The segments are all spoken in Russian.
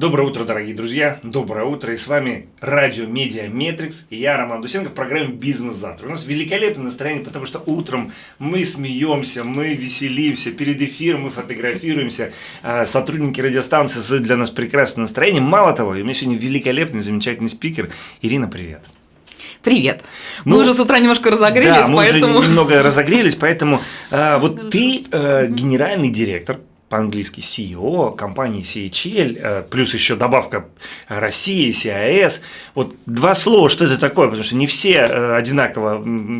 Доброе утро, дорогие друзья. Доброе утро. И с вами Радио Медиа Метрикс. И я, Роман Дусенко, в программе «Бизнес завтра». У нас великолепное настроение, потому что утром мы смеемся, мы веселимся. Перед эфиром мы фотографируемся. А, сотрудники радиостанции создают для нас прекрасное настроение. Мало того, у меня сегодня великолепный, замечательный спикер. Ирина, привет. Привет. Мы ну, уже с утра немножко разогрелись, да, мы поэтому... уже немного разогрелись, поэтому а, вот ты а, генеральный директор по-английски CEO компании CHL, э, плюс еще добавка России, CIS. Вот два слова, что это такое, потому что не все э, одинаково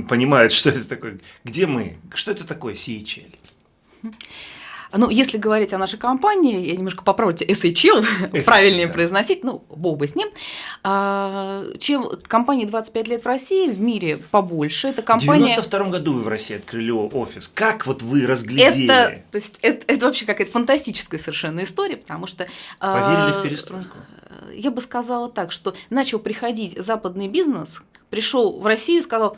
понимают, что это такое. Где мы? Что это такое CHL? Ну, если говорить о нашей компании, я немножко поправлю SHL, SHL правильнее да. произносить, ну, бог бы с ним. А, чем компания 25 лет в России, в мире побольше. Это компания... В 92 году вы в России открыли офис. Как вот вы разглядели? Это, то есть, это, это вообще какая-то фантастическая совершенно история, потому что... Поверили а, в перестройку? Я бы сказала так, что начал приходить западный бизнес, пришел в Россию и сказал,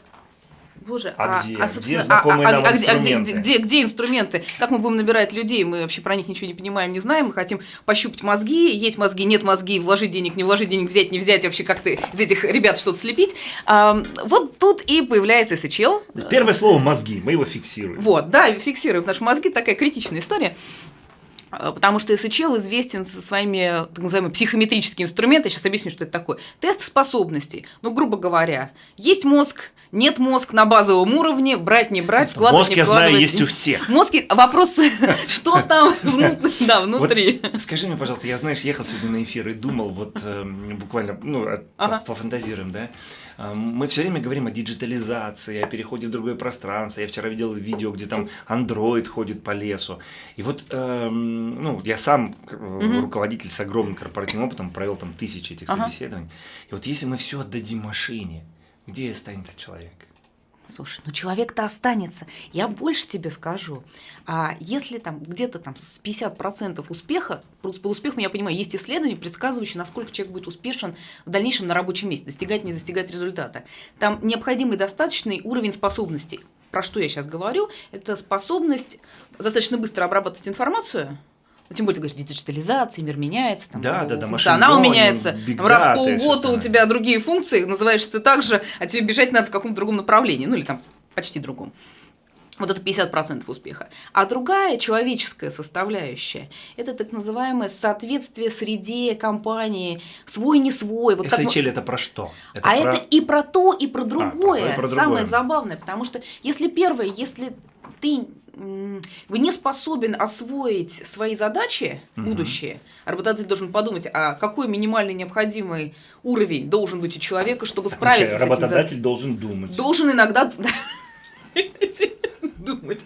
Боже, а, а где? А, собственно, где а, а, а, а, где, где, где, где инструменты? Как мы будем набирать людей? Мы вообще про них ничего не понимаем, не знаем. Мы хотим пощупать мозги, есть мозги, нет мозги, вложить денег, не вложить денег, взять, не взять, вообще как-то из этих ребят что-то слепить. А, вот тут и появляется СЧЛ. Первое слово мозги, мы его фиксируем. Вот, да, фиксируем. Потому что мозги такая критичная история. А, потому что СЧЛ известен со своими так называемыми психометрическими инструментами. Сейчас объясню, что это такое. Тест способностей. Ну, грубо говоря, есть мозг, нет мозг на базовом уровне, брать, не брать, вкладывать, мозг, не вкладывать. Мозг, я знаю, есть у всех. Мозги, вопрос, что там внутри. Скажи мне, пожалуйста, я, знаешь, ехал сегодня на эфир и думал, вот эм, буквально, ну, пофантазируем, да, мы все время говорим о диджитализации, о переходе в другое пространство. Я вчера видел видео, где там андроид ходит по лесу. И вот, эм, ну, я сам э, руководитель с огромным корпоративным опытом, провел там тысячи этих собеседований. И вот если мы все отдадим машине, где останется человек? Слушай, ну человек-то останется. Я больше тебе скажу. А если там где-то там с 50% успеха, по успеху я понимаю, есть исследования, предсказывающие, насколько человек будет успешен в дальнейшем на рабочем месте, достигать, не достигать результата. Там необходимый достаточный уровень способностей. Про что я сейчас говорю? Это способность достаточно быстро обрабатывать информацию, тем более, ты говоришь, диджитализация, мир меняется, там, да, да, да, функционал меняется, там, раз в полгода у тебя другие функции, называешься ты так же, а тебе бежать надо в каком-то другом направлении, ну или там почти другом. Вот это 50% успеха. А другая человеческая составляющая – это так называемое соответствие среде компании, свой не свой. Вот SHL это про что? Это а про... это и про то, и про другое. А, про, про другое. Самое забавное, потому что если первое, если ты не способен освоить свои задачи угу. будущее, работодатель должен подумать, а какой минимальный необходимый уровень должен быть у человека, чтобы справиться с этим. Работодатель должен думать. Должен иногда думать.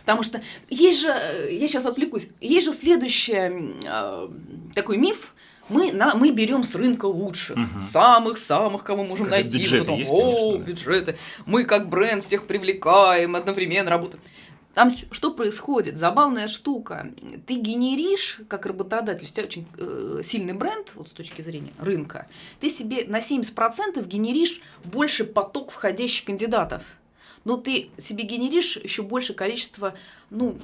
Потому что есть же, я сейчас отвлекусь, есть же следующий э, такой миф, мы, на, мы берем с рынка лучших, самых-самых, кого можем как найти. Бюджеты потом, есть, О, бюджеты. Мы как бренд всех привлекаем, одновременно работаем. Там что происходит? Забавная штука. Ты генеришь, как работодатель, у тебя очень э, сильный бренд, вот с точки зрения рынка, ты себе на 70% генеришь больше поток входящих кандидатов но ты себе генеришь еще больше количество ну,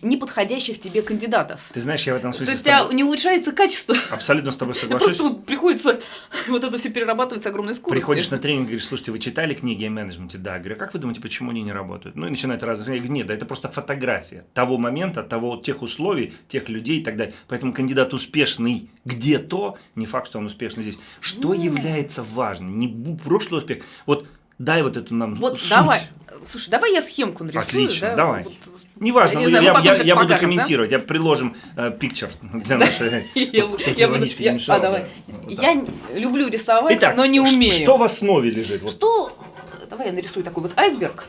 неподходящих тебе кандидатов. Ты знаешь, я в этом смысле... То есть у тебя не улучшается качество. Абсолютно с тобой соглашусь. Просто вот приходится вот это все перерабатывать с огромной скоростью. Приходишь на тренинг, говоришь, слушайте, вы читали книги о менеджменте? Да. Говорю, «А как вы думаете, почему они не работают? Ну и начинают разные. Я говорю, нет, да это просто фотография того момента, того, тех условий, тех людей и так далее. Поэтому кандидат успешный где-то, не факт, что он успешный здесь. Что нет. является важным? Не прошлый успех. Вот Дай вот эту нам Вот суть. давай. Слушай, давай я схемку нарисую. Отлично, да? давай. Вот, Неважно, я, знаю, я, я, я буду комментировать, да? я приложим э, picture для нашей. А давай. Я люблю рисовать, но не умею. Что в основе лежит? Что? Давай я нарисую такой вот айсберг.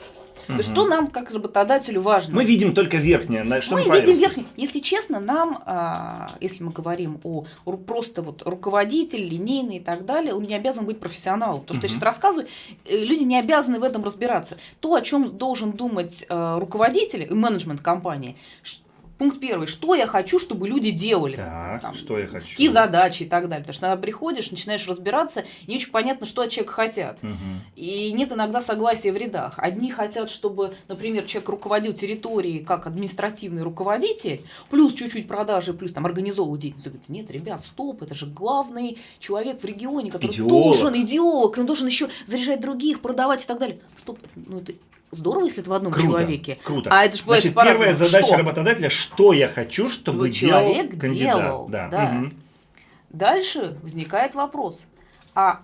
Угу. Что нам, как работодателю, важно? Мы видим только верхнее. Что мы, видим верхнее. Если честно, нам, а, если мы говорим о просто вот руководитель, линейный и так далее, он не обязан быть профессионалом. То, что угу. я сейчас рассказываю, э, люди не обязаны в этом разбираться. То, о чем должен думать э, руководитель и менеджмент компании, Пункт первый. Что я хочу, чтобы люди делали? Так, там, что я хочу? Какие задачи и так далее. Потому что когда приходишь, начинаешь разбираться, не очень понятно, что от человека хотят. Угу. И нет иногда согласия в рядах. Одни хотят, чтобы, например, человек руководил территорией как административный руководитель, плюс чуть-чуть продажи, плюс там организовывал деятельность. Говорит, нет, ребят, стоп, это же главный человек в регионе, который идеолог. должен, идеолог, он должен еще заряжать других, продавать и так далее. Стоп, ну это здорово, если это в одном круто, человеке. Круто. А это же Значит, первая задача что? работодателя, что я хочу, чтобы, чтобы делал человек кандидат. Делал, да. Да. Угу. Дальше возникает вопрос, а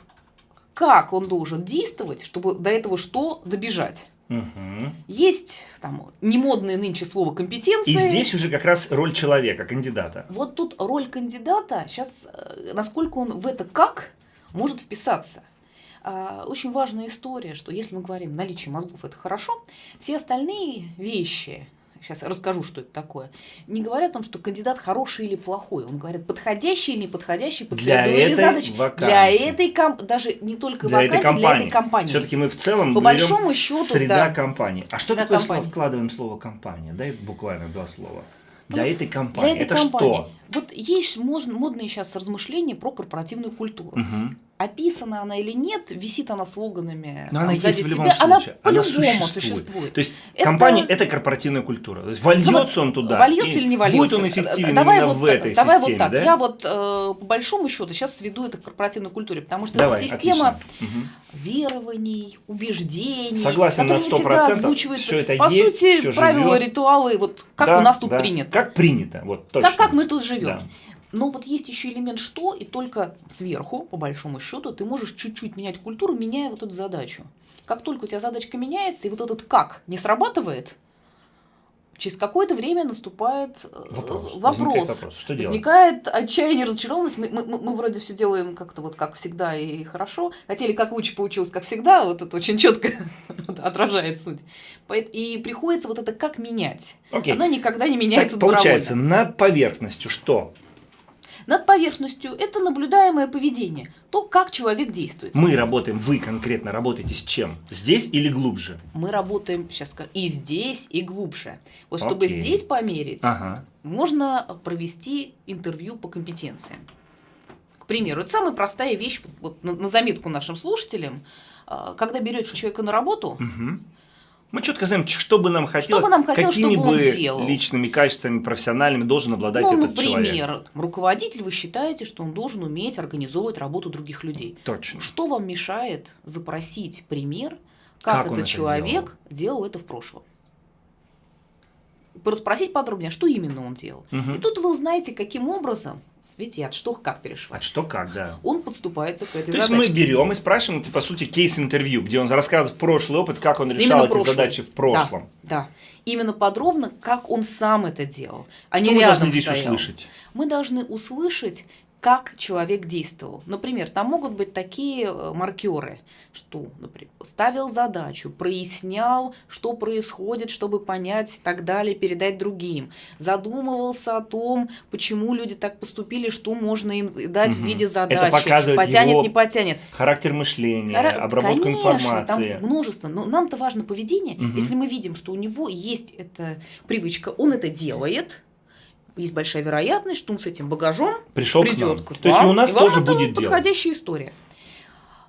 как он должен действовать, чтобы до этого что добежать? Угу. Есть там немодное нынче слово компетенции. И здесь уже как раз роль человека, кандидата. Вот тут роль кандидата, сейчас насколько он в это как может вписаться. А, очень важная история, что если мы говорим наличие мозгов это хорошо, все остальные вещи, сейчас расскажу, что это такое, не говорят о том, что кандидат хороший или плохой. Он говорит, подходящий или неподходящий под для этой задачи. Вакансии. Для этой комп... даже не только для вакансии, этой компании. для этой компании. Все-таки мы в целом по большому счету среда да. компании. А что среда такое компании. слово вкладываем слово компания? Дай буквально два слова. Для вот этой компании. Для этой это компании. что? Вот есть модные сейчас размышления про корпоративную культуру. Угу. Описана она или нет, висит она слоганами. Но там, она есть в любом тебя, случае. Она по-любому существует. существует. То есть это... компания это корпоративная культура. То есть вольется вот, он туда. Вольется или не вольется. Будет он эффективен давай именно вот, в этой давай системе. вот так. Да? Я вот э, по большому счету сейчас сведу это к корпоративной культуре, потому что давай, это система отлично. верований, убеждений. Согласен на 100%. Все это по есть, сути, все правила, живет. ритуалы, вот как да, у нас тут да. принято. Как принято, вот точно. Как, как мы тут живем. Да. Но вот есть еще элемент что, и только сверху, по большому счету, ты можешь чуть-чуть менять культуру, меняя вот эту задачу. Как только у тебя задачка меняется, и вот этот как не срабатывает, через какое-то время наступает вопрос. вопрос. Возникает, вопрос. Что Возникает отчаяние, разочарованность. Мы, мы, мы вроде все делаем как-то вот как всегда и хорошо. Хотели как лучше, получилось как всегда. Вот это очень четко отражает суть. И приходится вот это как менять. Окей. Оно никогда не меняется так, Получается, над поверхностью что? Над поверхностью это наблюдаемое поведение, то, как человек действует. Мы работаем, вы конкретно работаете с чем? Здесь или глубже? Мы работаем сейчас и здесь, и глубже. Вот чтобы Окей. здесь померить, Ага. можно провести интервью по компетенциям. К примеру, это самая простая вещь, вот на, на заметку нашим слушателям, а, когда берете человека на работу, Угу. Мы четко знаем, что бы нам хотелось, бы нам хотелось, какими бы делал. личными качествами профессиональными должен обладать ну, этот человек. например, руководитель, вы считаете, что он должен уметь организовывать работу других людей. Точно. Что вам мешает запросить пример, как, Как этот это человек делал? это в прошлом? Расспросить подробнее, а что именно он делал. Мгм. И тут вы узнаете, каким образом, видите, от что как перешла. А что как, да. Он подступается к этой То есть задаче. мы берем и спрашиваем, это, по сути, кейс-интервью, где он рассказывает прошлый опыт, как он решал Именно эти прошлый. задачи в прошлом. Да, да. Именно подробно, как он сам это делал, а Что не мы рядом должны здесь стоял. услышать? Мы должны услышать, как человек действовал. Например, там могут быть такие э, маркеры, что, например, ставил задачу, прояснял, что происходит, чтобы понять и так далее, передать другим. Задумывался о том, почему люди так поступили, что можно им дать в Мгм. виде Это задачи. показывает потянет, его не потянет. Характер мышления, Ра- обработка Конечно, информации. Там множество. Но нам-то важно поведение. Мгм. Если мы видим, что у него есть эта привычка, он это делает, есть большая вероятность, что он с этим багажом Пришел к придет нам. к То есть вам, у нас и вам тоже это будет дело. подходящая история.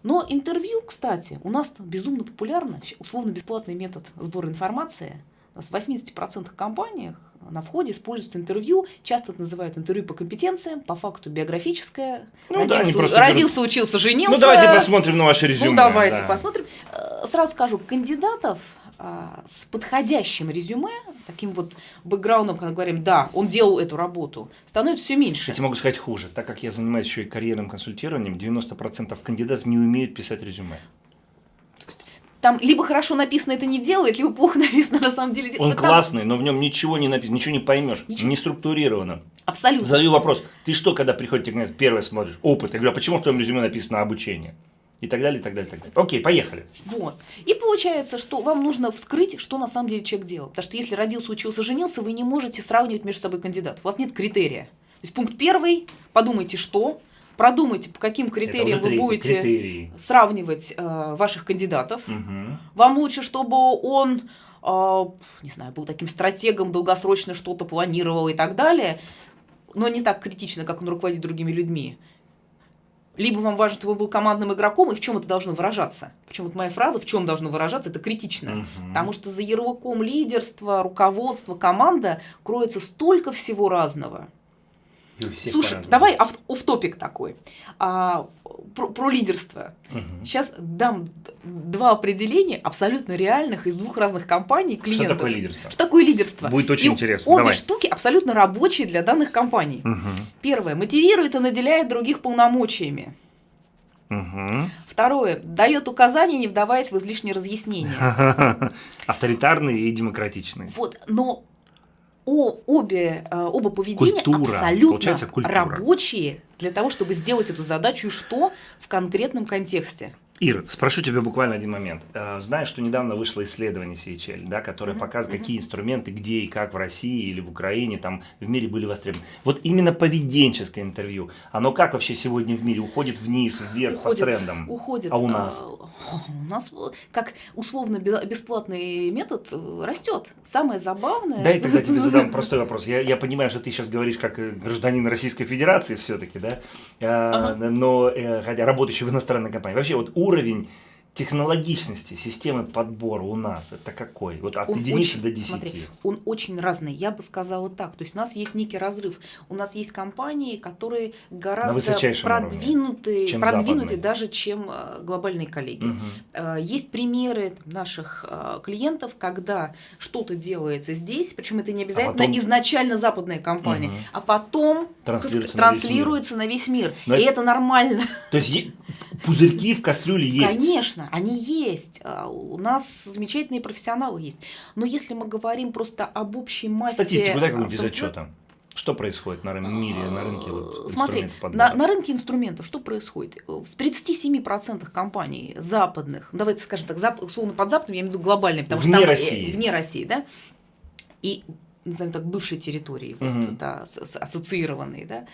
Но интервью, кстати, у нас безумно популярно, условно-бесплатный метод сбора информации. У нас в 80% компаниях на входе используется интервью, часто это называют интервью по компетенциям, по факту биографическое. Ну да, они родился, родился, учился, женился. Ну давайте посмотрим на ваше резюме. Ну, давайте да. посмотрим. Э, Сразу скажу, кандидатов с подходящим резюме, таким вот бэкграундом, когда говорим, да, он делал эту работу, становится все меньше. Кстати, могу сказать хуже. Так как я занимаюсь еще и карьерным консультированием, 90% кандидатов не умеют писать резюме. Там либо хорошо написано это не делает, либо плохо написано на самом деле. Он Да там классный, но в нем ничего не написано, ничего не поймешь, Ничего. не структурировано. Абсолютно. Задаю вопрос, ты что, когда приходите к первое смотришь? Опыт. Я говорю, а почему в твоем резюме написано обучение? И так далее, и так далее, и так далее. Окей, поехали. Вот. И получается, что вам нужно вскрыть, что на самом деле человек делал. Потому что если родился, учился, женился, вы не можете сравнивать между собой кандидатов. У вас нет критерия. То есть пункт первый, подумайте, что, продумайте, по каким критериям вы будете критерии. сравнивать э, ваших кандидатов. Угу. Вам лучше, чтобы он, э, не знаю, был таким стратегом, долгосрочно что-то планировал и так далее, но не так критично, как он руководит другими людьми. Либо вам важно, чтобы он был командным игроком, и в чем это должно выражаться. Причем вот моя фраза «в чем должно выражаться» это критично. Угу. Потому что за ярлыком лидерства, руководства, команда кроется столько всего разного. Слушай, давай оф-топик такой. А, про, про лидерство. Угу. Сейчас дам два определения абсолютно реальных из двух разных компаний клиентов. Что такое лидерство? Что такое лидерство? Будет очень и интересно. Обе Давай. штуки абсолютно рабочие для данных компаний. Угу. Первое. Мотивирует и наделяет других полномочиями. Угу. Второе. Дает указания, не вдаваясь в излишние разъяснения. Авторитарные и демократичные. Вот, но о, обе, э, оба поведения культура, абсолютно рабочие для того, чтобы сделать эту задачу и что в конкретном контексте. Ир, спрошу тебя буквально один момент. Э, знаешь, что недавно вышло исследование CHL, да, которое показывает, какие инструменты, где и как в России или в Украине, там в мире были востребованы. Вот именно поведенческое интервью, оно как вообще сегодня в мире уходит вниз, вверх уходит, по трендам? Уходит. А у нас? А, у нас как условно бесплатный метод э, растет. Самое забавное. Дай тогда тебе задам простой вопрос. Я, я понимаю, что ты сейчас говоришь как э, гражданин Российской Федерации все-таки, да, ага. но хотя работающий в иностранной компании. Вообще вот уровень уровень технологичности системы подбора у нас это какой? Вот от он единицы очень, до десяти. Смотри, он очень разный. Я бы сказала так. То есть у нас есть некий разрыв. У нас есть компании, которые гораздо продвинутые, чем продвинутые даже, чем э, глобальные коллеги. Угу. Есть примеры наших э, клиентов, когда что-то делается здесь, причем это не обязательно а потом... изначально западная компания, угу. а потом транслируется, транслируется на весь мир. На весь мир. И это... это нормально. То есть пузырьки в кастрюле есть? Конечно они есть. А, у нас замечательные профессионалы есть. Но если мы говорим просто об общей массе... Статистику дай какую-нибудь из отчета. Что происходит на мире, на рынке вот, Смотри, на, на рынке инструментов что происходит? В 37% компаний западных, ну, давайте скажем так, зап, условно под западным, я имею в виду глобальные, потому вне что там, э, России. вне России, да, и, назовем так, бывшей территории, угу. вот, да, ассоциированные, да,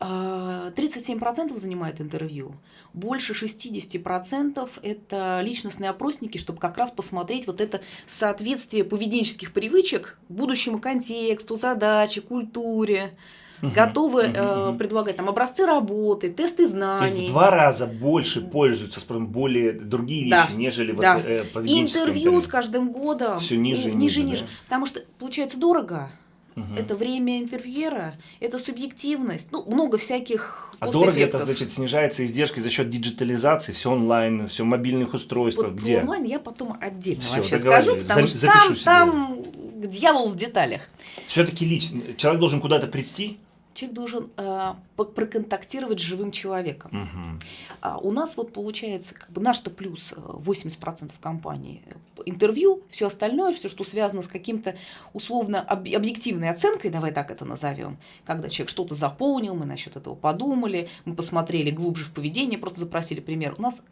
37% а, занимает интервью, больше 60% это личностные опросники, чтобы как раз посмотреть вот это соответствие поведенческих привычек будущему контексту, задаче, культуре. Готовы угу, э, угу. предлагать там образцы работы, тесты знаний. То есть в два раза больше пользуются спросом более другие вещи, да, нежели да. вот, э, поведенческое интервью, интервью с каждым годом все ниже, ниже, ниже, да? потому что получается дорого. Угу. Это время интервьюера, это субъективность, ну, много всяких А дорого это, значит, снижается издержки за счет диджитализации, все онлайн, все мобильных устройств, вот где? онлайн я потом отдельно Всё, вообще скажу, потому что там, там дьявол в деталях. Все-таки лично, человек должен куда-то прийти, человек должен э, проконтактировать с живым человеком. Угу. А у нас вот получается, как бы наш-то плюс 80% э, компании интервью, все остальное, все, что связано с каким-то условно об, объективной оценкой, давай так это назовем, когда человек что-то заполнил, мы насчет этого подумали, мы посмотрели глубже в поведение, просто запросили пример. У нас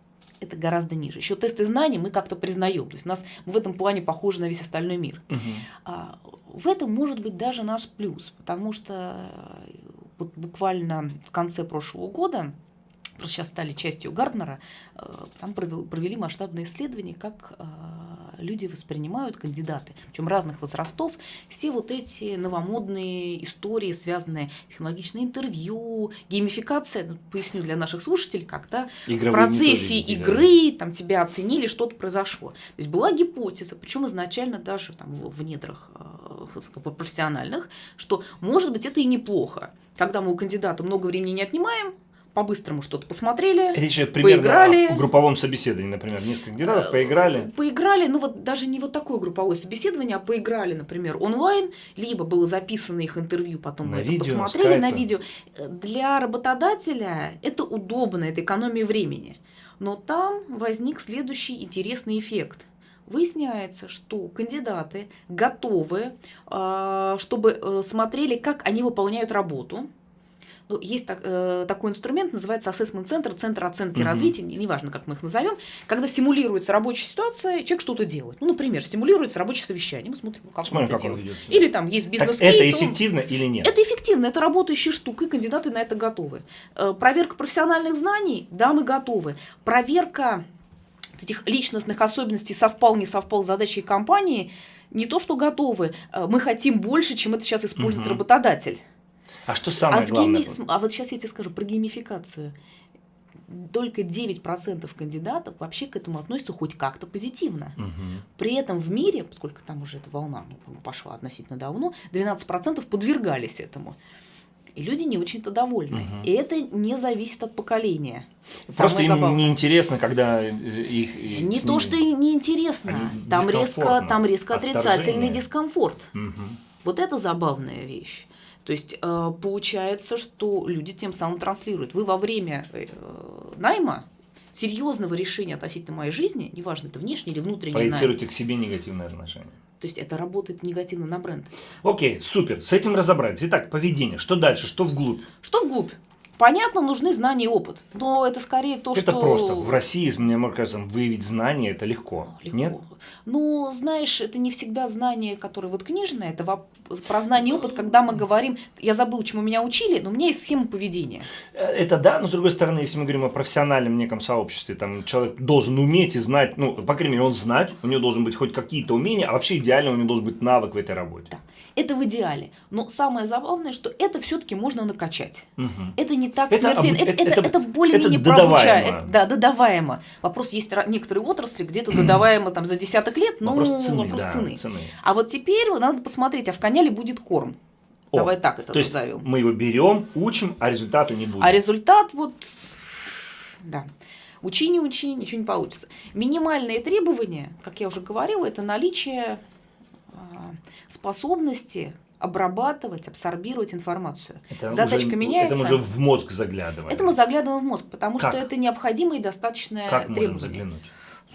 это гораздо ниже. Еще тесты знаний мы как-то признаем. То есть у нас в этом плане похожи на весь остальной мир. Угу. А, в этом может быть даже наш плюс, потому что э, вот буквально в конце прошлого года просто сейчас стали частью Гарднера, э, там провели масштабное исследование, как э, люди воспринимают кандидаты, причем разных возрастов, все вот эти новомодные истории, связанные технологичное интервью, геймификация, ну, поясню для наших слушателей, как-то в процессе игры там тебя оценили, что-то произошло. То есть была гипотеза, причем изначально даже там в, в недрах э, профессиональных, что может быть это и неплохо, когда мы у кандидата много времени не отнимаем, по-быстрому что-то посмотрели, Речь поиграли. о групповом собеседовании, например, несколько кандидатов, э, поиграли. Поиграли, ну вот даже не вот такое групповое собеседование, а поиграли, например, онлайн, либо было записано их интервью, потом на мы видео, это посмотрели скайпы. на видео. Для работодателя это удобно, это экономия времени. Но там возник следующий интересный эффект – выясняется, что кандидаты готовы, э, чтобы э, смотрели, как они выполняют работу, Ну, есть так, э, такой инструмент, называется assessment центр, центр оценки угу. развития, неважно, как мы их назовем, когда симулируется рабочая ситуация, человек что-то делает. Ну, например, симулируется рабочее совещание, мы смотрим, как Смотрим, он это как делает. Он или там есть бизнес Это эффективно он... или нет? Это эффективно, это работающая штука, и кандидаты на это готовы. Э, проверка профессиональных знаний, да, мы готовы. Проверка этих личностных особенностей совпал, не совпал с задачей компании, не то что готовы, э, мы хотим больше, чем это сейчас использует угу. работодатель. А что самое а главное? Гейми... А вот сейчас я тебе скажу про геймификацию. Только 9% кандидатов вообще к этому относятся хоть как-то позитивно. Угу. При этом в мире, поскольку там уже эта волна ну, пошла относительно давно, 12% подвергались этому. И люди не очень-то довольны. Угу. И это не зависит от поколения. Самое Просто им забавное. неинтересно, когда их... Не то, что и неинтересно. Там резко, там резко отрицательный дискомфорт. Угу. Вот это забавная вещь. То есть э, получается, что люди тем самым транслируют. Вы во время э, найма серьезного решения относительно моей жизни, неважно, это внешний или внутренний Проецируйте найм, к себе негативное отношение. То есть это работает негативно на бренд. Окей, супер, с этим разобрались. Итак, поведение. Что дальше? Что вглубь? Что вглубь? Понятно, нужны знания и опыт, но это скорее то, это что... Это просто. В России, мне кажется, выявить знания – это легко. легко. Нет? Ну, знаешь, это не всегда знания, которые вот книжные, это про знание и опыт, когда мы говорим, я забыл, чему меня учили, но у меня есть схема поведения. Э, это да, но с другой стороны, если мы говорим о профессиональном неком сообществе, там человек должен уметь и знать, ну, по крайней мере, он знать, у него должен быть хоть какие-то умения, а вообще идеально у него должен быть навык в этой работе. Да. Это в идеале. Но самое забавное, что это все-таки можно накачать. Угу. Это не так это, смертельно. Это, это, это, это более-менее про Да, додаваемо. Вопрос есть некоторые отрасли, где-то додаваемо там за десяток лет, но вопрос цены. Вопрос да, цены. цены. А вот теперь надо посмотреть, а в коня ли будет корм. О, Давай так это то назовем. мы его берем, учим, а результата не будет. А результат вот, да. Учи, не учи, ничего не получится. Минимальные требования, как я уже говорила, это наличие а, способности обрабатывать, абсорбировать информацию. Это Задачка уже, меняется. Это мы уже в мозг заглядываем. Это мы заглядываем в мозг, потому как? что это необходимое и достаточное как требование. Можем заглянуть?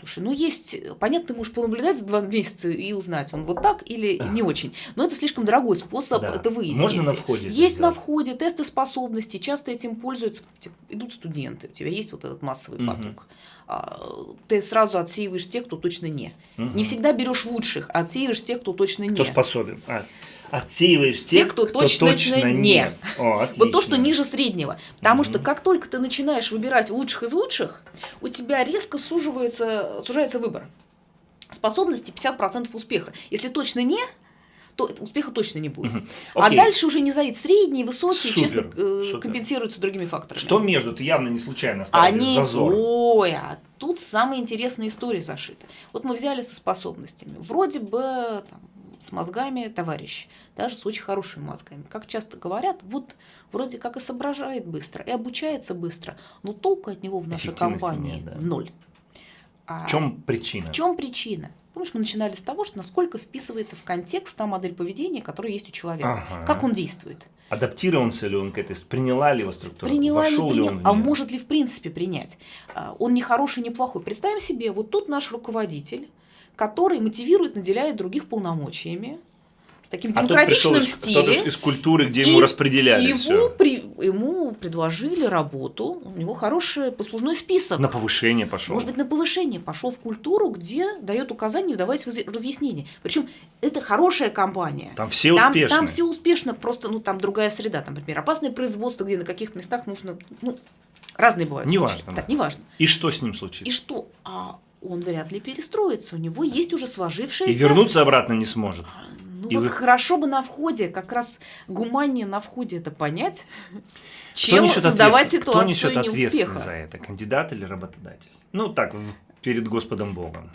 Слушай, ну есть, понятно, ты можешь понаблюдать за два месяца и узнать, он вот так или не очень. Но это слишком дорогой способ да. это выяснить. Можно на входе. Есть на входе тесты способностей, часто этим пользуются, идут студенты, у тебя есть вот этот массовый угу. поток. А, ты сразу отсеиваешь тех, кто точно не. Угу. Не всегда берешь лучших, а отсеиваешь тех, кто точно не. Кто способен. А отсеиваешь тех, кто, кто точно, точно не. не. О, вот то, что ниже среднего. Потому угу. что как только ты начинаешь выбирать лучших из лучших, у тебя резко суживается, сужается выбор. Способности 50% успеха. Если точно не, то успеха точно не будет. Угу. А дальше уже не зависит. Средние, высокие, супер, честно, э, супер. компенсируются другими факторами. Что между? Ты явно не случайно стал Они, зазор. Ой, а тут самая интересная история зашита. Вот мы взяли со способностями. Вроде бы там, с мозгами товарищ, даже с очень хорошими мозгами. Как часто говорят, вот вроде как и соображает быстро, и обучается быстро, но толку от него в нашей компании нет, да. ноль. А в чем причина? В чем причина? Помнишь, мы начинали с того, что насколько вписывается в контекст та модель поведения, которая есть у человека, ага. как он действует. Адаптировался ли он к этой, приняла ли его структура, приняла вошел ли, принял, ли он А может ли в принципе принять? А, он не хороший, не плохой. Представим себе, вот тут наш руководитель, который мотивирует, наделяет других полномочиями, с таким а демократичным а стилем. из культуры, где ему распределяли его все. При, ему предложили работу, у него хороший послужной список. На повышение пошел. Может быть, на повышение пошел в культуру, где дает указания, вдаваясь в разъяснение. Причем это хорошая компания. Там все там, успешно. Там все успешно, просто ну там другая среда. Там, например, опасное производство, где на каких-то местах нужно, ну, разные бывают. Неважно. Да. Неважно. И что с ним случится? И что? А он вряд ли перестроится. У него есть уже сложившаяся... И вернуться обратно не сможет. Ну и вот вы... хорошо бы на входе, как раз гуманнее на входе это понять, чем создавать ситуацию Кто несет ответственность за это, кандидат или работодатель? Ну так, перед Господом Богом.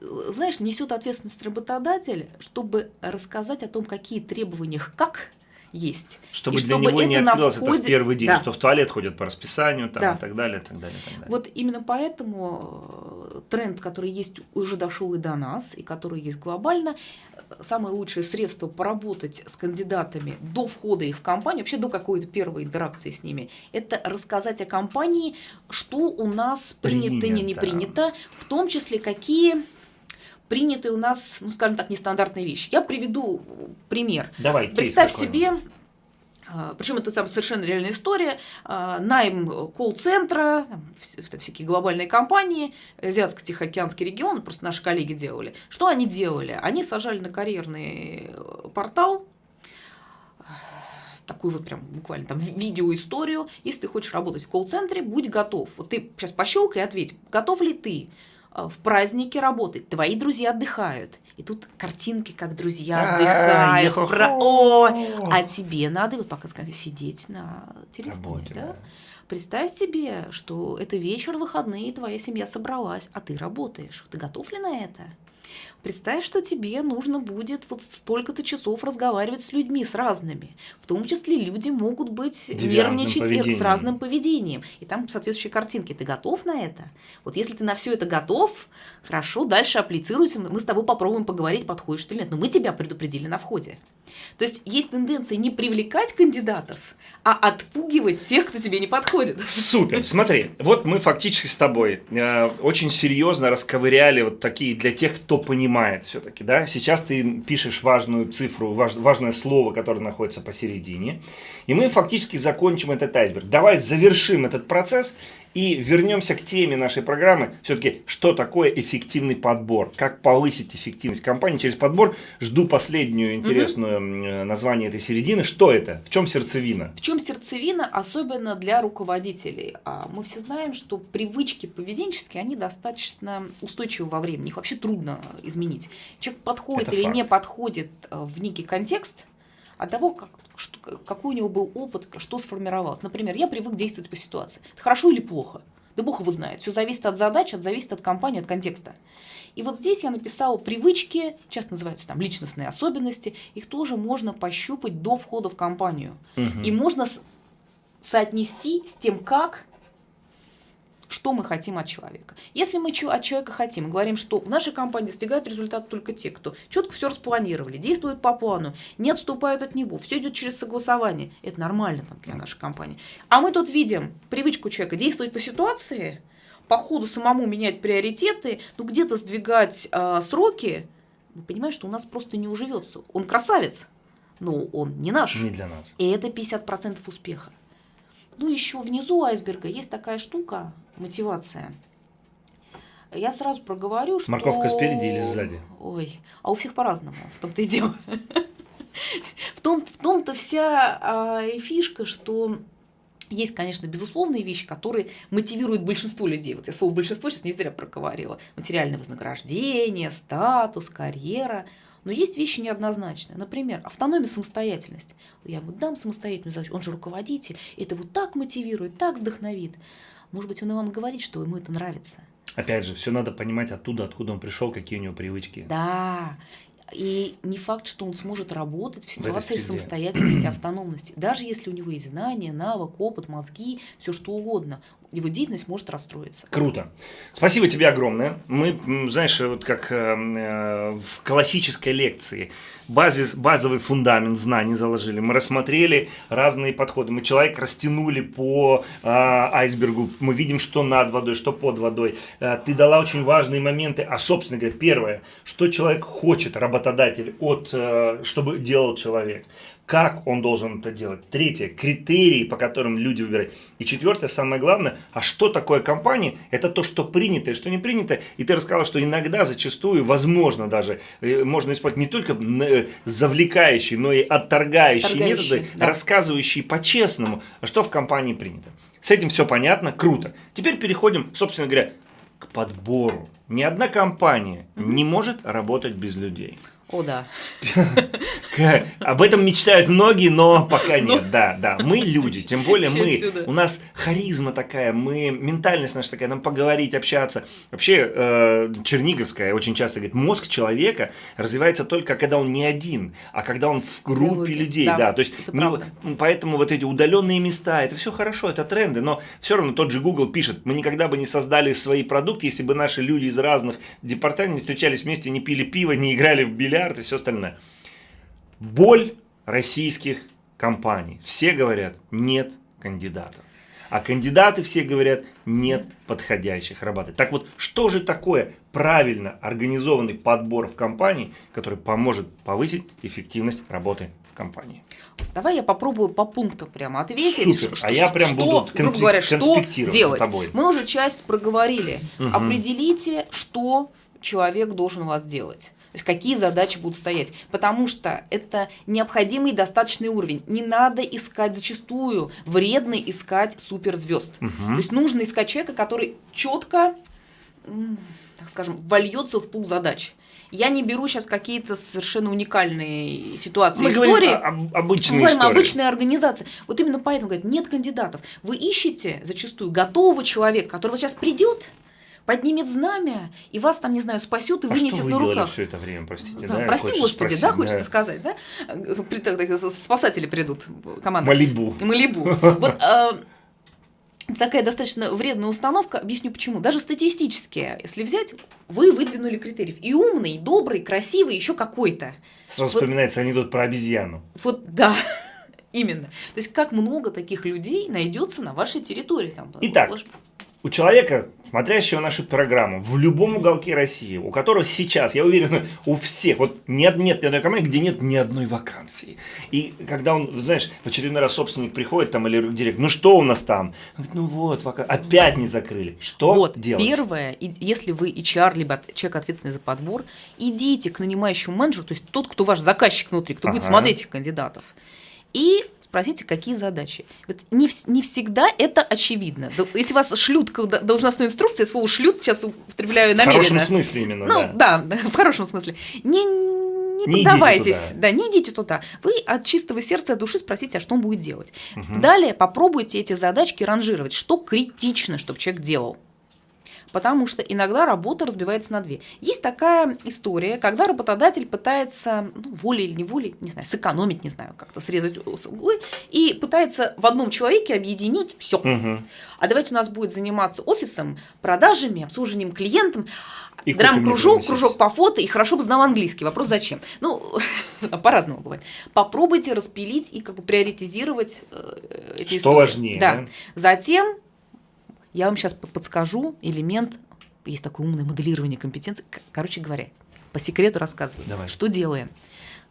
Знаешь, несет ответственность работодатель, чтобы рассказать о том, какие требования как есть. Чтобы и для чтобы него не открылось входе... это в первый день, да. что в туалет ходят по расписанию там, да. и так далее, и так далее, и так далее. Вот именно поэтому э, тренд, который есть, уже дошел и до нас, и который есть глобально, самое лучшее средство поработать с кандидатами до входа их в компанию, вообще до какой-то первой интеракции с ними, это рассказать о компании, что у нас принято, принято. не принято, в том числе какие принятые у нас, ну, скажем так, нестандартные вещи. Я приведу пример. Давай, Представь себе а, Причем это там совершенно реальная история. А, найм колл-центра, всякие глобальные компании, Азиатско-Тихоокеанский регион, просто наши коллеги делали. Что они делали? Они сажали на карьерный э, портал такую вот прям буквально там видеоисторию. Если ты хочешь работать в колл-центре, будь готов. Вот ты сейчас пощелкай и ответь, готов ли ты в празднике работать? Твои друзья отдыхают. И тут картинки, как друзья отдыхают. Про... О, а тебе надо, вот пока скажу, сидеть на телефоне. Да? Представь себе, что это вечер, выходные, твоя семья собралась, а ты работаешь. Ты готов ли на это? Представь, что тебе нужно будет вот столько-то часов разговаривать с людьми, с разными. В том числе люди могут быть нервничать поведением. с разным поведением. И там соответствующие картинки. Ты готов на это? Вот если ты на все это готов, хорошо, дальше апплицируйся. Мы с тобой попробуем поговорить, подходишь ты или нет. Но мы тебя предупредили на входе. То есть есть тенденция не привлекать кандидатов, а отпугивать тех, кто тебе не подходит. Супер. Смотри, вот мы фактически с тобой э, очень серьезно расковыряли вот такие для тех, кто понимает все-таки, да. Сейчас ты пишешь важную цифру, важ, важное слово, которое находится посередине, и мы фактически закончим этот айсберг. Давай завершим этот процесс и вернемся к теме нашей программы. Все-таки, что такое эффективный подбор? Как повысить эффективность компании через подбор? Жду последнюю интересную угу. название этой середины. Что это? В чем сердцевина? В чем сердцевина, особенно для руководителей? А, мы все знаем, что привычки поведенческие, они достаточно устойчивы во времени. Их вообще трудно изменить. Человек подходит это или факт. не подходит э, в некий контекст от того, как что, какой у него был опыт, что сформировалось. Например, я привык действовать по ситуации. Это хорошо или плохо? Да Бог его знает. Все зависит от задач, от зависит от компании, от контекста. И вот здесь я написала привычки, часто называются там личностные особенности. Их тоже можно пощупать до входа в компанию. Угу. И можно соотнести с тем, как что мы хотим от человека. Если мы от человека хотим, говорим, что в нашей компании достигают результат только те, кто четко все распланировали, действуют по плану, не отступают от него, все идет через согласование, это нормально там, для нашей компании. А мы тут видим привычку человека действовать по ситуации, по ходу самому менять приоритеты, ну где-то сдвигать э, сроки, вы понимаете, что у нас просто не уживется. Он красавец, но он не наш. Не для нас. И это 50% успеха. Ну, еще внизу айсберга есть такая штука, мотивация. Я сразу проговорю, что... Морковка спереди или сзади? Ой, а у всех по-разному, в том-то и дело. В, том, в том-то вся и фишка, что есть, конечно, безусловные вещи, которые мотивируют большинство людей. Вот я слово большинство сейчас не зря проговорила. Материальное вознаграждение, статус, карьера – но есть вещи неоднозначные. Например, автономия, самостоятельность. Я ему дам самостоятельную задачу, он же руководитель, это вот так мотивирует, так вдохновит. Может быть, он и вам говорит, что ему это нравится. Опять же, все надо понимать оттуда, откуда он пришел, какие у него привычки. Да. И не факт, что он сможет работать в ситуации в самостоятельности, автономности. Даже если у него есть знания, навык, опыт, мозги, все что угодно, его деятельность может расстроиться. Круто. Спасибо тебе огромное. Мы, знаешь, вот как э, э, в классической лекции базис, базовый фундамент знаний заложили. Мы рассмотрели разные подходы. Мы человек растянули по э, айсбергу. Мы видим, что над водой, что под водой. Э, ты дала очень важные моменты. А, собственно говоря, первое, что человек хочет, работодатель, от, э, чтобы делал человек как он должен это делать. Третье, критерии, по которым люди выбирают. И четвертое, самое главное, а что такое компания? Это то, что принято и что не принято. И ты рассказал, что иногда, зачастую, возможно даже, э, можно использовать не только э, завлекающие, но и отторгающие, методы, да. рассказывающие по-честному, что в компании принято. С этим все понятно, круто. Теперь переходим, собственно говоря, к подбору. Ни одна компания не может работать без людей. О, да. Об этом мечтают многие, но пока нет. Да, да. Мы люди, тем более мы. У нас харизма такая, мы ментальность наша такая, нам поговорить, общаться. Вообще, э, Черниговская очень часто говорит, мозг человека развивается только когда он не один, а когда он в группе людей. Да, то есть поэтому вот эти удаленные места, это все хорошо, это тренды, но все равно тот же Google пишет, мы никогда бы не создали свои продукты, если бы наши люди из разных департаментов встречались вместе, не пили пиво, не играли в бильярд миллиард и все остальное. Боль российских компаний. Все говорят, нет кандидатов. А кандидаты все говорят, нет подходящих работать. Так вот, что же такое правильно организованный подбор в компании, который поможет повысить эффективность работы в компании? Давай я попробую по пунктам прямо ответить. Супер. Что, а я прям что, буду грубо говоря, что делать. тобой. Мы уже часть проговорили. Угу. Определите, что человек должен у вас делать. То есть какие задачи будут стоять. Потому что это необходимый достаточный уровень. Не надо искать зачастую, вредно искать суперзвезд. Угу. То есть нужно искать человека, который четко, так скажем, вольется в пул задач. Я не беру сейчас какие-то совершенно уникальные ситуации, Мы истории. Говорим о, обычные Мы говорим истории. обычные организации. Вот именно поэтому говорят, нет кандидатов. Вы ищете зачастую готового человека, который вот сейчас придет, поднимет знамя, и вас там, не знаю, спасет и а вынесет что вы на руках. все это время, простите, да? да? Прости, Господи, спросить, да, хочется да. сказать, да? Спасатели придут, команда. Малибу. Малибу. Вот а, такая достаточно вредная установка. Объясню почему. Даже статистически, если взять, вы выдвинули критериев. И умный, и добрый, красивый, еще какой-то. Сразу Вот- вспоминается анекдот про обезьяну. Вот да. Именно. То есть как много таких людей найдется на вашей территории. Там, Итак, ваш- У человека, смотрящего нашу программу, в любом уголке России, у которого сейчас, я уверен, у всех, вот нет, нет ни одной команды, где нет ни одной вакансии. И когда он, знаешь, в очередной раз собственник приходит там или директор, ну что у нас там? Он говорит, ну вот, вака- опять не закрыли. Что вот, делать? первое, и- если вы HR, либо человек, ответственный за подбор, идите к нанимающему менеджеру, то есть тот, кто ваш заказчик внутри, кто будет Ага. смотреть этих кандидатов, и спросите, какие задачи. Вот не, не всегда это очевидно. Если вас шлют должностной инструкции, слово шлют сейчас употребляю В намеренно. хорошем смысле именно, Ну, да. да. в хорошем смысле. Не, не, Не поддавайтесь, да, не идите туда. Вы от чистого сердца, от души спросите, а что он будет делать. Мгм. Далее попробуйте эти задачки ранжировать, что критично, чтобы человек делал. Потому что иногда работа разбивается на две. Есть такая история, когда работодатель пытается, ну, волей или неволей, не знаю, сэкономить, не знаю, как-то срезать углы, и пытается в одном человеке объединить все. Мгм. А давайте у нас будет заниматься офисом, продажами, обслуживанием клиентам, драм-кружок, кружок по фото, и хорошо бы знал английский. Вопрос зачем? Ну, по-разному бывает. Попробуйте распилить и как бы приоритизировать э, эти Что истории. важнее, Да. да? Затем я вам сейчас подскажу элемент, есть такое умное моделирование компетенций. Короче говоря, по секрету рассказываю. Давай. Что делаем?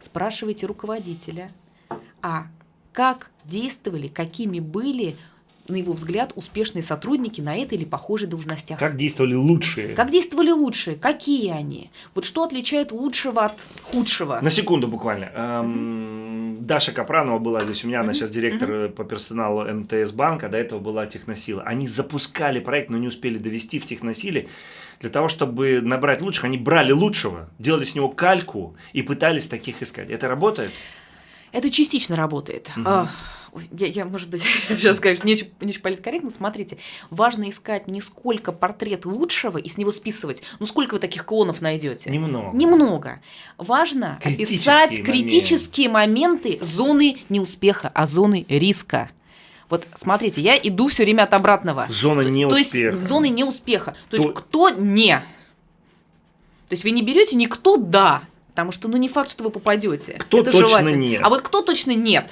Спрашивайте руководителя, а как действовали, какими были, на его взгляд, успешные сотрудники на этой или похожей должностях. Как действовали лучшие? Как действовали лучшие? Какие они? Вот что отличает лучшего от худшего? На секунду буквально. Эм, Даша Капранова была здесь у меня, она сейчас директор по персоналу МТС банка, до этого была Техносила. Они запускали проект, но не успели довести в Техносиле. Для того, чтобы набрать лучших, они брали лучшего, делали с него кальку и пытались таких искать. Это работает? Это частично работает. Мгм. Я, я, может быть, сейчас скажу, не очень, не очень политкорректно. Смотрите, важно искать не сколько портрет лучшего и с него списывать. Ну, сколько вы таких клонов найдете? Немного. Немного. Важно Критические описать моменты. критические моменты зоны неуспеха, а зоны риска. Вот смотрите, я иду все время от обратного. Зона То неуспеха. есть зоны неуспеха. То есть То- кто не. То есть вы не берете никто да, потому что ну не факт, что вы попадете. Кто это точно желательно. нет. А вот кто точно нет.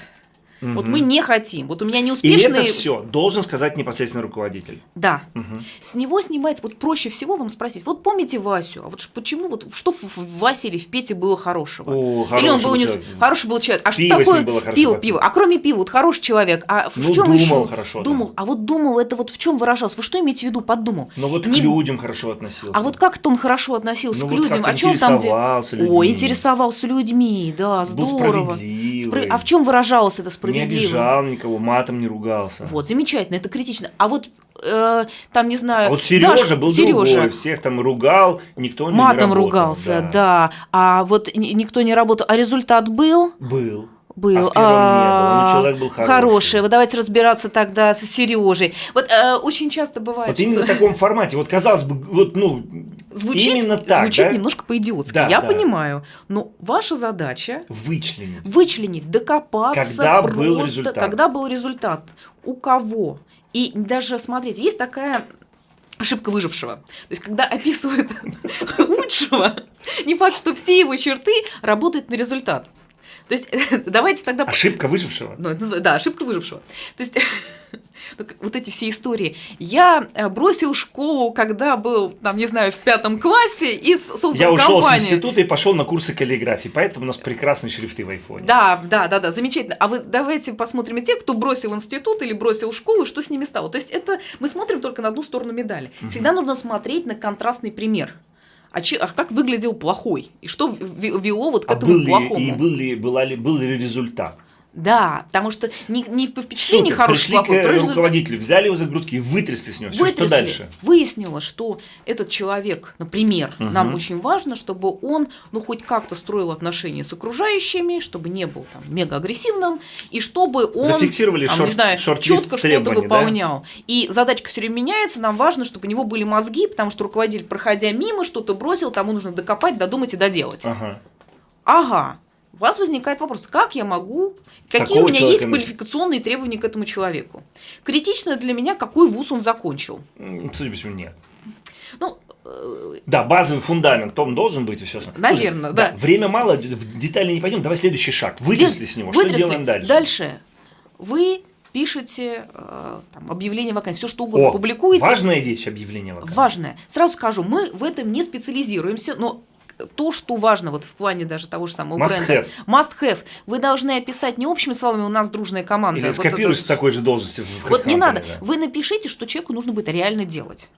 Вот Мгм. мы не хотим. Вот у меня И неуспешные. это все должен сказать непосредственно руководитель. Да. Мгм. С него снимается, вот проще всего вам спросить, вот помните Васю, а вот почему, вот что в Васе или в Пете было хорошего? О, или он хороший был не- хороший был человек. А Пиво что такое было хорошо пиво, пиво? А кроме пива, вот хороший человек. А в Ну, чем думал еще? хорошо, да. Думал. А вот думал, это вот в чем выражался? Вы что имеете в виду под думал? Но вот Не- к людям хорошо относился. А вот как-то он хорошо относился Ну к вот людям. О чем там? де- интересовался людьми. Ой, интересовался людьми, да, здорово. Спра- А в чем выражалось это Не обижал никого, матом не ругался. Вот, замечательно, это критично. А вот э, там, не знаю, А вот Сережа Даша- был Сережа другой, всех там ругал, никто не матом работал, ругался, да. А вот ни- никто не работал. А результат был? Был. Был. А первом не было. Ну, А, человек был хороший. Хороший. Вот давайте разбираться тогда с Сережей. Вот э, очень часто бывает, Вот именно в что таком формате. Вот казалось бы, вот ну звучит, именно так, звучит да? немножко по-идиотски. Да, Я да. понимаю. Но ваша задача вычленить. вычленить, докопаться Когда был просто, результат. когда был результат, у кого. И даже, смотрите, есть такая ошибка выжившего. То есть, когда описывают лучшего, не факт, что все его черты работают на результат. То есть давайте тогда... Ошибка выжившего. Ну, да, ошибка выжившего. То есть вот эти все истории. Я э, бросил школу, когда был, там, не знаю, в пятом классе и создал Я ушел компанию. с института и пошел на курсы каллиграфии, поэтому у нас прекрасные шрифты в айфоне. Да, да, да, да, замечательно. А вы давайте посмотрим и тех, кто бросил институт или бросил школу, что с ними стало. То есть это мы смотрим только на одну сторону медали. Всегда нужно смотреть на контрастный пример а, че, а как выглядел плохой, и что вело вот к а этому был плохому. Ли, и был ли, была ли, был ли результат? Да, потому что не, не по впечатлению Супер, хороший, пришли плохой. к результат... руководителю, взяли его за грудки и вытрясли с него. Все, Вытрясли. что дальше? Выяснилось, что этот человек, например, Угу. нам очень важно, чтобы он, ну, хоть как-то строил отношения с окружающими, чтобы не был там мега агрессивным, и чтобы он, Зафиксировали там, шорт, не знаю, четко что-то требований, да? выполнял. И задачка все время меняется, нам важно, чтобы у него были мозги, потому что руководитель, проходя мимо, что-то бросил, тому нужно докопать, додумать и доделать. Ага. Ага. У вас возникает вопрос, как я могу, какие Какого у меня человека есть квалификационные требования к этому человеку. Критично для меня, какой вуз он закончил. Судя по всему, нет. Ну, э, Да, базовый фундамент, он должен быть и все. Наверно, да. Время мало, в детали не пойдем. Давай следующий шаг. Вытрясли с него. Что вытрясли. делаем дальше? Дальше вы пишете э, там, объявление вакансии, все что угодно О, публикуете. важная вещь объявление вакансии. Важное. Сразу скажу, мы в этом не специализируемся, но то, что важно вот в плане даже того же самого Must бренда. have. Must have. Вы должны описать не общими словами, у нас дружная команда. Или вот скопируй это- такой же должности. Вот не надо. да. Вы напишите, что человеку нужно будет реально делать.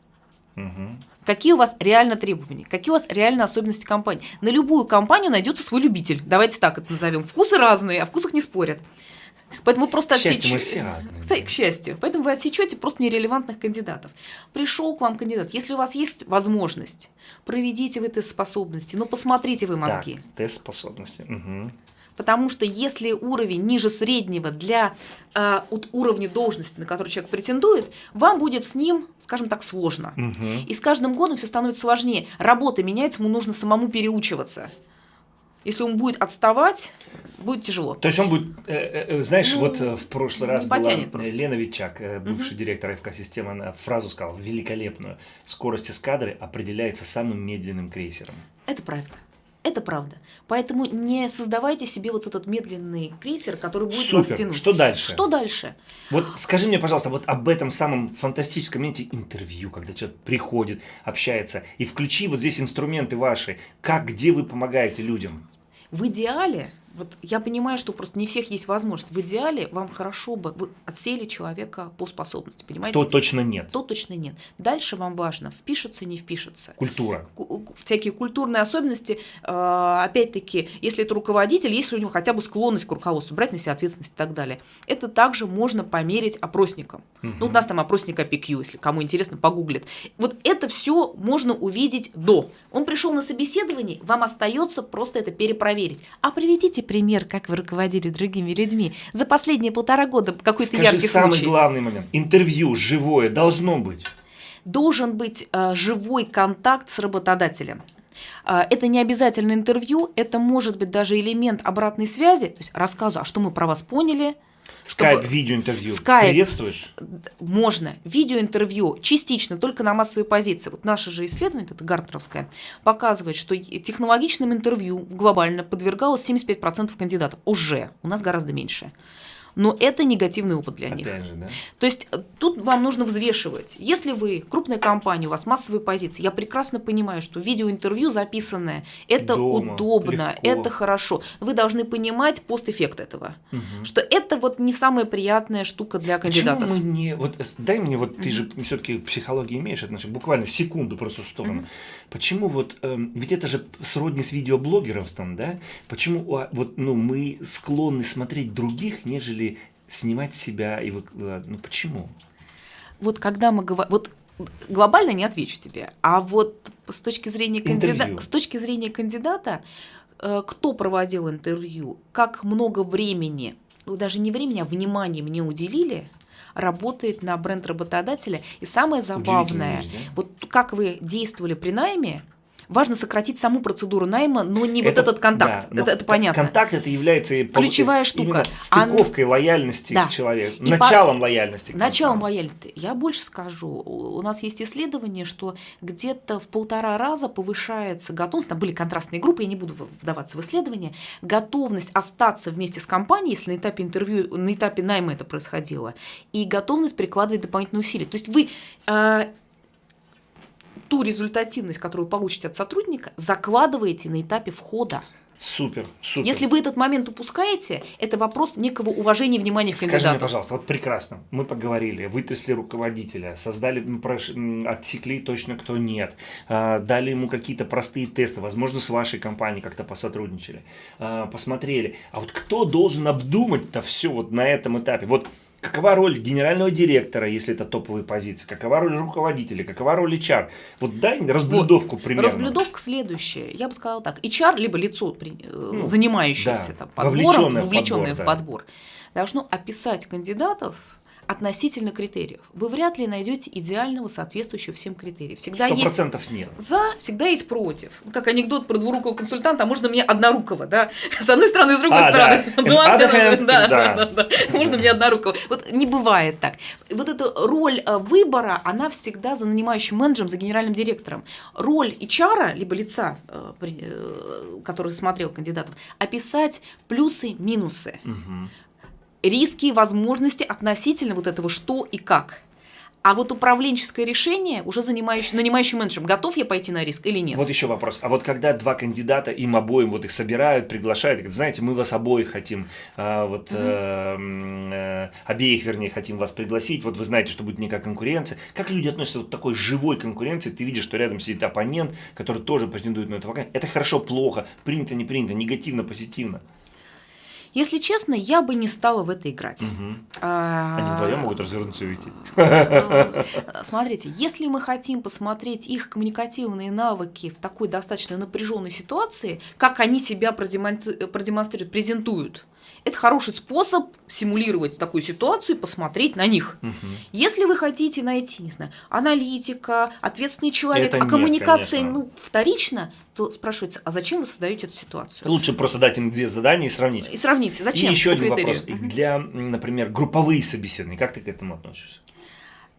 Мгм. Какие у вас реально требования? Какие у вас реально особенности компании? На любую компанию найдется свой любитель. Давайте так это назовем. Вкусы разные, о вкусах не спорят. Поэтому вы просто отсечете. все разные, К да. к счастью. Поэтому вы отсечете просто нерелевантных кандидатов. Пришел к вам кандидат. Если у вас есть возможность, проведите вы тест способности, но посмотрите вы мозги. Так, тест способности. Мгм. Потому что если уровень ниже среднего для э, вот уровня должности, на который человек претендует, вам будет с ним, скажем так, сложно. Мгм. И с каждым годом все становится сложнее. Работа меняется, ему нужно самому переучиваться. Если он будет отставать, будет тяжело. То есть он будет, э, э, э, знаешь, Ну, вот э, в прошлый раз была просто. Лена Витчак, э, бывший директор ФК-системы, она фразу сказала великолепную. Скорость эскадры определяется самым медленным крейсером. Это правда. Это правда. Поэтому не создавайте себе вот этот медленный крейсер, который будет вас Супер. тянуть. Что дальше? Что дальше? Вот скажи мне, пожалуйста, вот об этом самом фантастическом моменте интервью, когда человек приходит, общается, и включи вот здесь инструменты ваши, как, где вы помогаете людям. В идеале, вот я понимаю, что просто не всех есть возможность. В идеале вам хорошо бы вы отсели человека по способности, понимаете? То точно нет. То точно нет. Дальше вам важно, впишется, не впишется. Культура. ку- всякие культурные особенности, э, опять-таки, если это руководитель, если у него хотя бы склонность к руководству, брать на себя ответственность и так далее. Это также можно померить опросником. Мгм. Ну, у нас там опросник APQ, если кому интересно, погуглит. Вот это все можно увидеть до. Он пришел на собеседование, вам остается просто это перепроверить. А приведите пример, как вы руководили другими людьми. За последние полтора года какой-то яркий самый случай. главный момент. Интервью живое должно быть. должен быть э, живой контакт с работодателем. Э, Это не обязательно интервью, это может быть даже элемент обратной связи, то есть рассказу, а что мы про вас поняли, Скайп, видеоинтервью. Скайп. Приветствуешь? можно. Видеоинтервью частично только на массовой позиции. Вот наше же исследование, это Гартнеровское, показывает, что технологичным интервью глобально подвергалось 75% кандидатов. Уже. У нас гораздо меньше. Но это негативный опыт для них. Опять же, да? То есть э, тут вам нужно взвешивать. Если вы крупная компания, у вас массовые позиции, я прекрасно понимаю, что видеоинтервью записанное, это Дома, удобно, легко. это хорошо. Вы должны понимать постэффект этого. Мгм. Что это вот не самая приятная штука для кандидатов. Почему мы не... Вот э, дай мне, вот ты же все-таки психологии имеешь отношение, буквально секунду просто в сторону. Мгм. Почему вот, эм, ведь это же сродни с видеоблогерством, да? Почему а, вот, ну, мы склонны смотреть других, нежели снимать себя и выкладывать? Ну, почему? Вот когда мы говорим... Вот глобально не отвечу тебе, а вот с точки зрения, Интервью. кандида... с точки зрения кандидата, э, кто проводил интервью, как много времени, ну, даже не времени, а внимания мне уделили, работает на бренд работодателя. И самое забавное, да? вот как вы действовали при найме, Важно сократить саму процедуру найма, но не это, вот этот контакт. Да, это, это понятно. Контакт это является ключевая штука. Стыковкой а, лояльности да. к человеку, и началом по... лояльности. К началом лояльности. Я больше скажу. У нас есть исследование, что где-то в полтора раза повышается готовность. Там были контрастные группы, я не буду вдаваться в исследование. Готовность остаться вместе с компанией, если на этапе интервью, на этапе найма это происходило, и готовность прикладывать дополнительные усилия. То есть вы э, ту результативность, которую получите от сотрудника, закладываете на этапе входа. Супер, супер. Если вы этот момент упускаете, это вопрос некого уважения и внимания к кандидату. Скажи мне, пожалуйста, вот прекрасно, мы поговорили, вытрясли руководителя, создали, отсекли точно кто нет, а, дали ему какие-то простые тесты, возможно, с вашей компанией как-то посотрудничали, а, посмотрели. А вот кто должен обдумать-то все вот на этом этапе? Вот Какова роль генерального директора, если это топовые позиции? Какова роль руководителя? Какова роль HR? Вот дай разблюдовку вот. примерно. Разблюдовка следующая. Я бы сказала так. HR, либо лицо, э, ну, занимающееся да, там, подбором, вовлеченное, вовлеченное в подбор, в подбор да. должно описать кандидатов относительно критериев. Вы вряд ли найдете идеального, соответствующего всем критериям. Всегда 100% есть нет. За, всегда есть против. Как анекдот про двурукого консультанта, а можно мне однорукого, да? С одной стороны, с другой а, стороны. Да. Да, да, да, да. Можно мне однорукого. Вот не бывает так. Вот эта роль э, выбора, она всегда за нанимающим менеджером, за генеральным директором. Роль HR, либо лица, э, э, который смотрел кандидатов, описать плюсы, минусы. Угу риски и возможности относительно вот этого что и как. А вот управленческое решение уже занимающий, нанимающий менеджером, готов я пойти на риск или нет? Вот еще вопрос. А вот когда два кандидата, им обоим вот их собирают, приглашают, говорят, знаете, мы вас обоих хотим, а, вот угу. э, обеих, вернее, хотим вас пригласить, вот вы знаете, что будет некая конкуренция. Как люди относятся вот к такой живой конкуренции? Ты видишь, что рядом сидит оппонент, который тоже претендует на эту вакансию. Это хорошо, плохо, принято, не принято, негативно, позитивно. Если честно, я бы не стала в это играть. Угу. А... Они вдвоем могут развернуться и уйти. Э, смотрите, если мы хотим посмотреть их коммуникативные навыки в такой достаточно напряженной ситуации, как они себя продемонстрируют, презентуют, это хороший способ симулировать такую ситуацию и посмотреть на них. Угу. Если вы хотите найти, не знаю, аналитика, ответственный человек, это а коммуникация нет, ну, вторично, то спрашивается, а зачем вы создаете эту ситуацию? Лучше просто дать им две задания и сравнить. И сравнить. Зачем? И еще один критерию? вопрос. Угу. Для, например, групповые собеседования, как ты к этому относишься?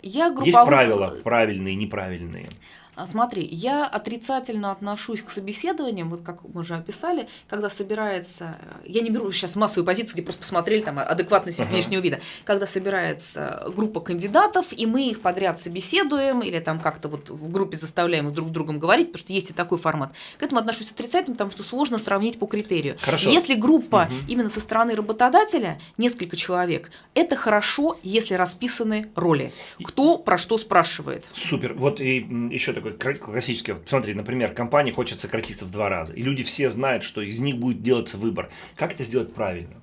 Я групповых... Есть правила правильные, неправильные. А, смотри, я отрицательно отношусь к собеседованиям, вот как мы уже описали, когда собирается, я не беру сейчас массовые позиции, где просто посмотрели там адекватность uh-huh. внешнего вида, когда собирается группа кандидатов, и мы их подряд собеседуем, или там как-то вот в группе заставляем их друг с другом говорить, потому что есть и такой формат. К этому отношусь отрицательно, потому что сложно сравнить по критерию. Хорошо. Если группа uh-huh. именно со стороны работодателя, несколько человек, это хорошо, если расписаны роли. Кто про что спрашивает. Супер. Вот и еще такой такой классический, вот, смотри, например, компания хочет сократиться в два раза, и люди все знают, что из них будет делаться выбор. Как это сделать правильно?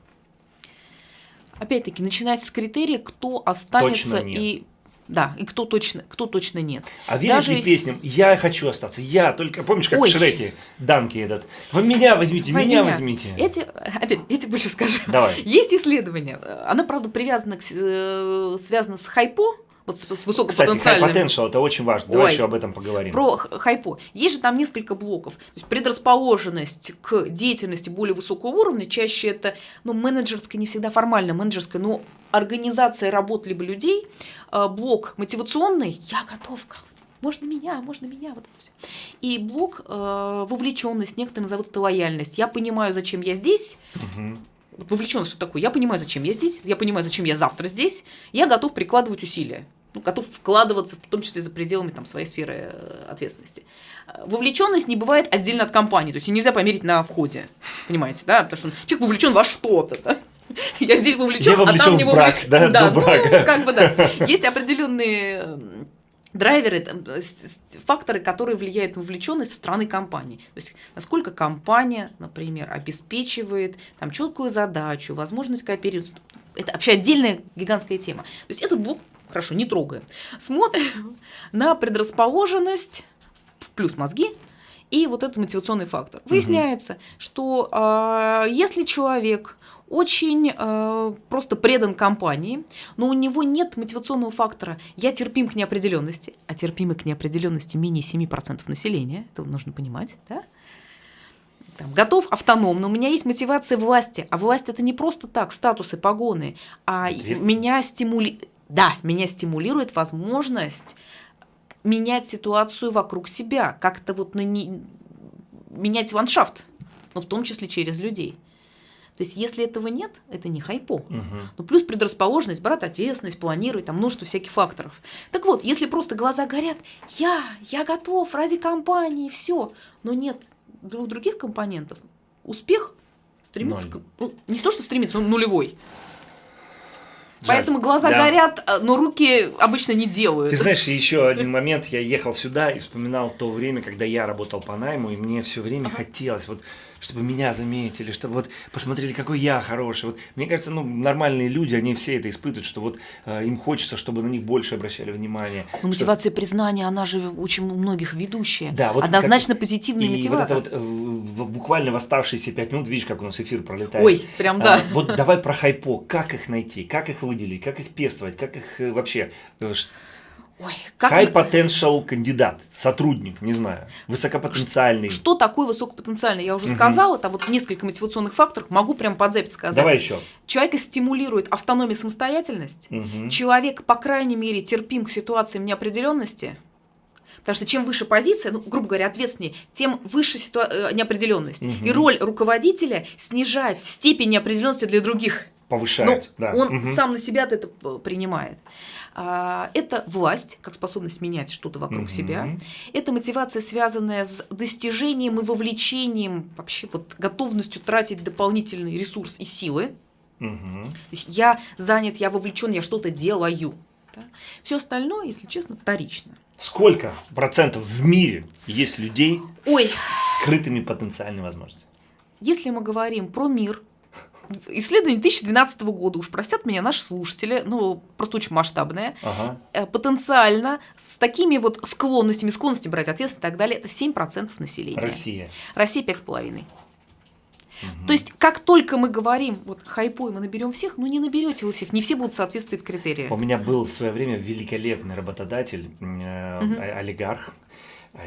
Опять-таки, начинать с критерия, кто останется и да, и кто точно, кто точно нет. А веришь Даже... ли песням «Я хочу остаться», «Я только...» Помнишь, как Ой. в Шреке, Данки этот? Вы меня возьмите, Вы меня, меня возьмите. Эти, опять, эти больше скажу. Давай. Есть исследование, оно, правда, привязано к, э, связано с хайпо, вот с, высокопотенциальным. Кстати, potential это очень важно. Давай Ой, еще об этом поговорим. Про хайпо. Есть же там несколько блоков. То есть предрасположенность к деятельности более высокого уровня, чаще это ну, менеджерская, не всегда формально менеджерская, но организация работ либо людей, а, блок мотивационный, я готов, можно меня, можно меня, вот это все. И блок э, вовлеченность, некоторые назовут это лояльность. Я понимаю, зачем я здесь, угу вовлеченность, что такое. Я понимаю, зачем я здесь, я понимаю, зачем я завтра здесь, я готов прикладывать усилия. Ну, готов вкладываться, в том числе за пределами там, своей сферы э, ответственности. Вовлеченность не бывает отдельно от компании, то есть нельзя померить на входе, понимаете, да, потому что человек вовлечен во что-то, да? Я здесь вовлечен, а там не вовлечен. брак, да, да, ну, как бы да. Есть определенные драйверы, факторы, которые влияют на вовлеченность со стороны компании. То есть насколько компания, например, обеспечивает там четкую задачу, возможность кооперироваться. Это вообще отдельная гигантская тема. То есть этот блок, хорошо, не трогаем. Смотрим на предрасположенность, в плюс мозги, и вот этот мотивационный фактор. Выясняется, угу. что э, если человек очень э, просто предан компании, но у него нет мотивационного фактора «я терпим к неопределенности», а терпимый к неопределенности менее 7% населения, это нужно понимать, да? Там, готов автономно, у меня есть мотивация власти, а власть это не просто так, статусы, погоны, а меня стимулирует, да, меня стимулирует возможность менять ситуацию вокруг себя, как-то вот на не... менять ландшафт, но в том числе через людей. То есть, если этого нет, это не хайпо. Угу. Ну, плюс предрасположенность, брать ответственность, планировать, там множество всяких факторов. Так вот, если просто глаза горят, я, я готов ради компании, все, но нет других компонентов, успех стремится, к, ну, не то, что стремится, он нулевой. Жаль. Поэтому глаза да. горят, а, но руки обычно не делают. Ты знаешь, еще один момент, я ехал сюда и вспоминал то время, когда я работал по найму, и мне все время ага. хотелось вот чтобы меня заметили, чтобы вот посмотрели, какой я хороший. Вот, мне кажется, ну, нормальные люди, они все это испытывают, что вот э, им хочется, чтобы на них больше обращали внимание. Но мотивация что... признания, она же очень у многих ведущая. Да, вот Однозначно как... позитивный и мотиватор. вот это вот э, буквально в оставшиеся пять минут, видишь, как у нас эфир пролетает. Ой, прям да. А, вот давай про хайпо. Как их найти, как их выделить, как их пестовать, как их э, вообще... Э, Ой, как High potential кандидат, сотрудник, не знаю, высокопотенциальный. Что такое высокопотенциальный? Я уже угу. сказала, там вот несколько мотивационных факторов, могу прям под запись сказать. Давай еще. Человека стимулирует автономия, самостоятельность. Угу. Человек, по крайней мере, терпим к ситуациям неопределенности. Потому что чем выше позиция, ну, грубо говоря, ответственнее, тем выше ситуа- э, неопределенность. Угу. И роль руководителя снижать степень неопределенности для других. Повышает, ну, да. Он угу. сам на себя это принимает. А, это власть, как способность менять что-то вокруг угу. себя. Это мотивация, связанная с достижением и вовлечением, вообще вот готовностью тратить дополнительный ресурс и силы. Угу. То есть я занят, я вовлечен, я что-то делаю. Да? Все остальное, если честно, вторично. Сколько процентов в мире есть людей Ой. с скрытыми потенциальными возможностями? Если мы говорим про мир, исследование 2012 года, уж простят меня наши слушатели, ну, просто очень масштабное, ага. Э, потенциально с такими вот склонностями, склонностями брать ответственность и так далее, это 7% населения. Россия. Россия 5,5%. Угу. То есть, как только мы говорим, вот хайпой мы наберем всех, ну не наберете вы всех, не все будут соответствовать критериям. У меня был в свое время великолепный работодатель, э, угу. олигарх,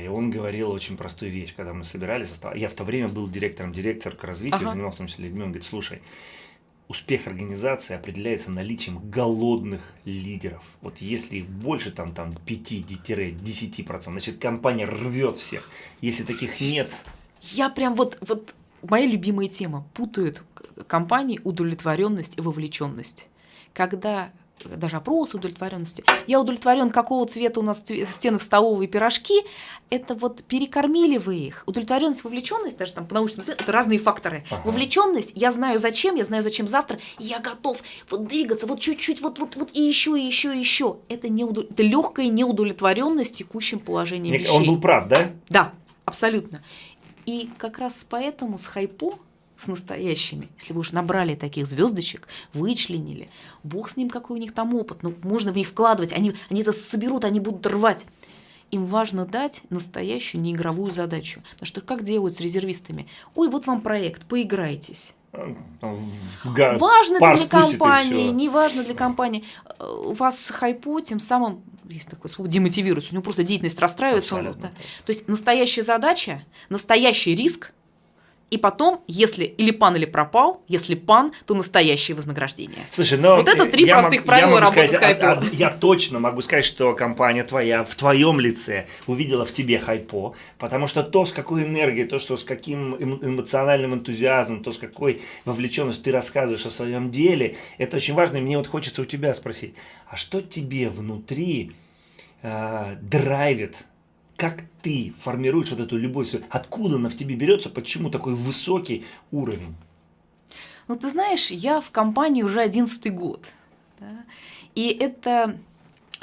и он говорил очень простую вещь, когда мы собирались, я в то время был директором директор к развитию, ага. занимался в том числе людьми, он говорит, слушай, успех организации определяется наличием голодных лидеров. Вот если их больше, там, там 5-10%, значит компания рвет всех. Если таких нет... Я прям вот, вот моя любимая тема. Путают компании удовлетворенность и вовлеченность. Когда даже опрос удовлетворенности. Я удовлетворен, какого цвета у нас стены в столовой пирожки. Это вот перекормили вы их. Удовлетворенность, вовлеченность, даже там по научному это разные факторы. Ага. Вовлеченность, я знаю зачем, я знаю зачем завтра, и я готов вот двигаться, вот чуть-чуть, вот, вот, вот и еще, и еще, и еще. Это, не удов... это легкая неудовлетворенность текущим положением вещей. Он был прав, да? Да, абсолютно. И как раз поэтому с хайпо с настоящими. Если вы уж набрали таких звездочек, вычленили, бог с ним, какой у них там опыт, ну, можно в них вкладывать, они, они это соберут, они будут рвать. Им важно дать настоящую неигровую задачу. Потому что как делают с резервистами? Ой, вот вам проект, поиграйтесь. Га важно для компании, не важно для компании. У вас хайпо, тем самым, есть такое слово, демотивируется, у него просто деятельность расстраивается. Он, да. То есть настоящая задача, настоящий риск – и потом, если или пан, или пропал, если пан, то настоящее вознаграждение. Слушай, но вот это три простых мог, правила работы сказать, с хайпо. А, а, я точно могу сказать, что компания твоя в твоем лице увидела в тебе хайпо, потому что то, с какой энергией, то, что с каким эмоциональным энтузиазмом, то, с какой вовлеченностью ты рассказываешь о своем деле, это очень важно. И мне вот хочется у тебя спросить, а что тебе внутри э, драйвит как ты формируешь вот эту любовь? Откуда она в тебе берется? Почему такой высокий уровень? Ну, ты знаешь, я в компании уже одиннадцатый год. Да? И это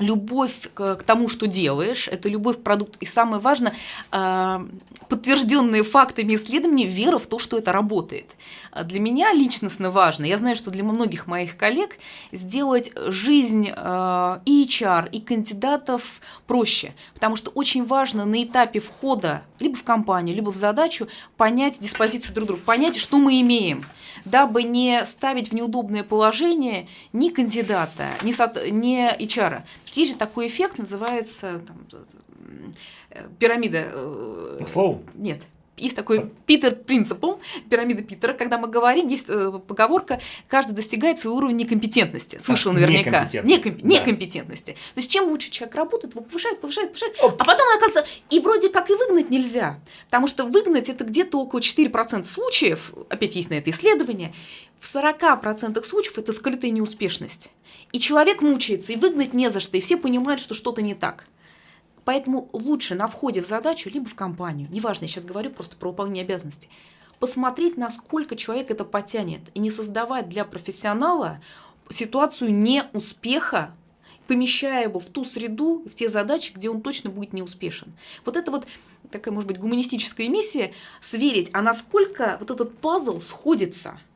любовь к, к тому, что делаешь, это любовь к продукту. И самое важное, э, подтвержденные фактами исследований, вера в то, что это работает. Для меня личностно важно, я знаю, что для многих моих коллег сделать жизнь э, и HR, и кандидатов проще, потому что очень важно на этапе входа либо в компанию, либо в задачу понять диспозицию друг друга, понять, что мы имеем, дабы не ставить в неудобное положение ни кандидата, ни HR. Есть же такой эффект, называется там, э, пирамида. Э, Слово? Нет. Есть такой Питер принципл, пирамида Питера, когда мы говорим, есть э, поговорка, каждый достигает своего уровня некомпетентности. Слышал наверняка. Некомпетентности. Да. некомпетентности. То есть чем лучше человек работает, его повышает, повышает, повышает, Оп. а потом оказывается, и вроде как и выгнать нельзя, потому что выгнать это где-то около 4% случаев, опять есть на это исследование, в 40% случаев это скрытая неуспешность. И человек мучается, и выгнать не за что, и все понимают, что что-то не так. Поэтому лучше на входе в задачу, либо в компанию, неважно, я сейчас говорю просто про выполнение обязанностей, посмотреть, насколько человек это потянет, и не создавать для профессионала ситуацию неуспеха, помещая его в ту среду, в те задачи, где он точно будет неуспешен. Вот это вот такая, может быть, гуманистическая миссия, сверить, а насколько вот этот пазл сходится –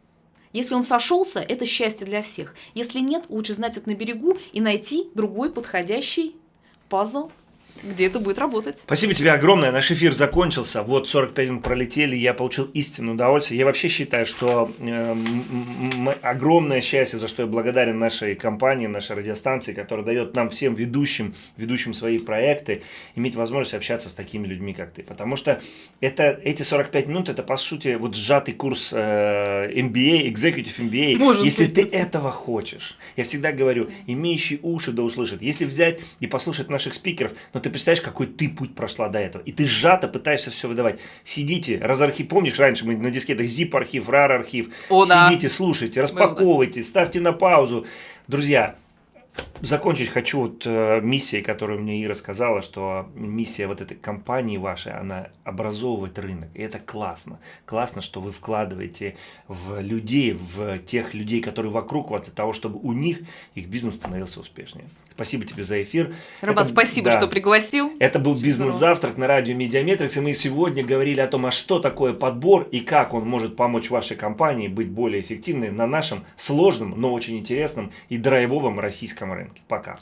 если он сошелся, это счастье для всех. Если нет, лучше знать это на берегу и найти другой подходящий пазл где это будет работать. Спасибо тебе огромное. Наш эфир закончился. Вот 45 минут пролетели, я получил истинное удовольствие. Я вообще считаю, что э, огромное счастье, за что я благодарен нашей компании, нашей радиостанции, которая дает нам всем ведущим, ведущим свои проекты, иметь возможность общаться с такими людьми, как ты. Потому что это, эти 45 минут, это по сути вот сжатый курс э, MBA, Executive MBA. Может Если быть, ты это. этого хочешь. Я всегда говорю, имеющий уши да услышит. Если взять и послушать наших спикеров, но ты представляешь, какой ты путь прошла до этого. И ты сжато пытаешься все выдавать. Сидите, разархив, помнишь, раньше мы на дискетах zip-архив, RAR-архив. Сидите, слушайте, распаковывайте, ставьте на паузу. Друзья, закончить хочу вот э, миссией, которую мне Ира сказала, что миссия вот этой компании вашей, она образовывать рынок. И это классно. Классно, что вы вкладываете в людей, в тех людей, которые вокруг вас, для того, чтобы у них их бизнес становился успешнее. Спасибо тебе за эфир. Роман, спасибо, да, что пригласил. Это был бизнес-завтрак на радио Mediametrics, и мы сегодня говорили о том, а что такое подбор и как он может помочь вашей компании быть более эффективной на нашем сложном, но очень интересном и драйвовом российском рынке. Пока.